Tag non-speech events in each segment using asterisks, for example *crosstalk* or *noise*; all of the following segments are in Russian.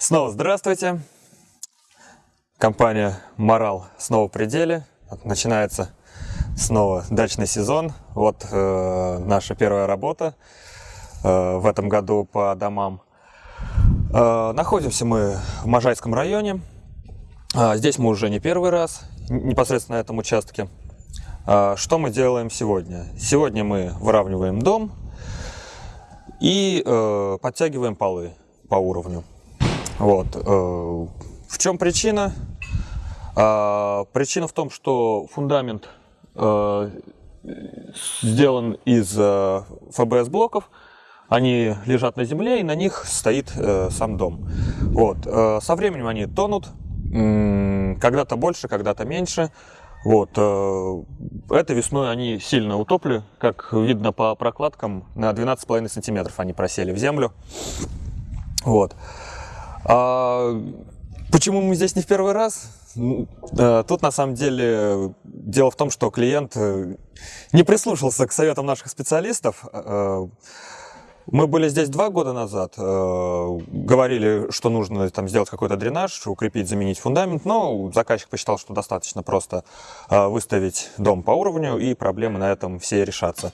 Снова здравствуйте. Компания «Морал» снова в пределе. Начинается снова дачный сезон. Вот э, наша первая работа э, в этом году по домам. Э, находимся мы в Можайском районе. Э, здесь мы уже не первый раз, непосредственно на этом участке. Э, что мы делаем сегодня? Сегодня мы выравниваем дом и э, подтягиваем полы по уровню. Вот. Э, в чем причина? А, причина в том, что фундамент э, сделан из э, ФБС-блоков, они лежат на земле, и на них стоит сам дом. Вот. Со временем они тонут, когда-то больше, когда-то меньше. Вот. Это весной они сильно утопли, как видно по прокладкам, на 12,5 сантиметров они просели в землю. Вот. Почему мы здесь не в первый раз? Э, тут на самом деле дело в том, что клиент э, не прислушался к советам наших специалистов. Э, мы были здесь два года назад, говорили, что нужно там сделать какой-то дренаж, укрепить, заменить фундамент, но заказчик посчитал, что достаточно просто выставить дом по уровню, и проблемы на этом все решатся.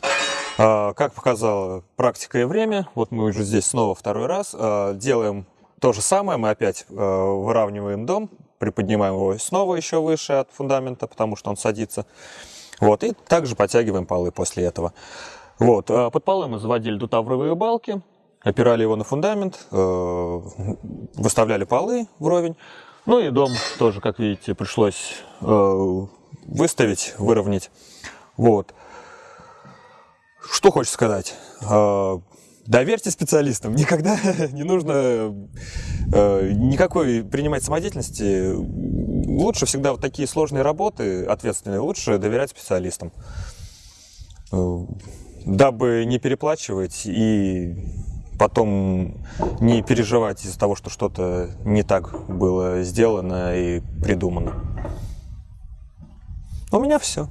Как показала практика и время, вот мы уже здесь снова второй раз, делаем то же самое, мы опять э, выравниваем дом, приподнимаем его снова еще выше от фундамента, потому что он садится. Вот, и также подтягиваем полы после этого. Вот, э, под полы мы заводили дутавровые балки, опирали его на фундамент, э, выставляли полы вровень. Ну и дом тоже, как видите, пришлось выставить, выровнять. Вот. Что хочется сказать? Доверьте специалистам. *laughs* Никогда не нужно э, никакой принимать самодеятельности. Лучше всегда вот такие сложные работы, ответственные, лучше доверять специалистам. Э, дабы не переплачивать и потом не переживать из-за того, что что-то не так было сделано и придумано. У меня все.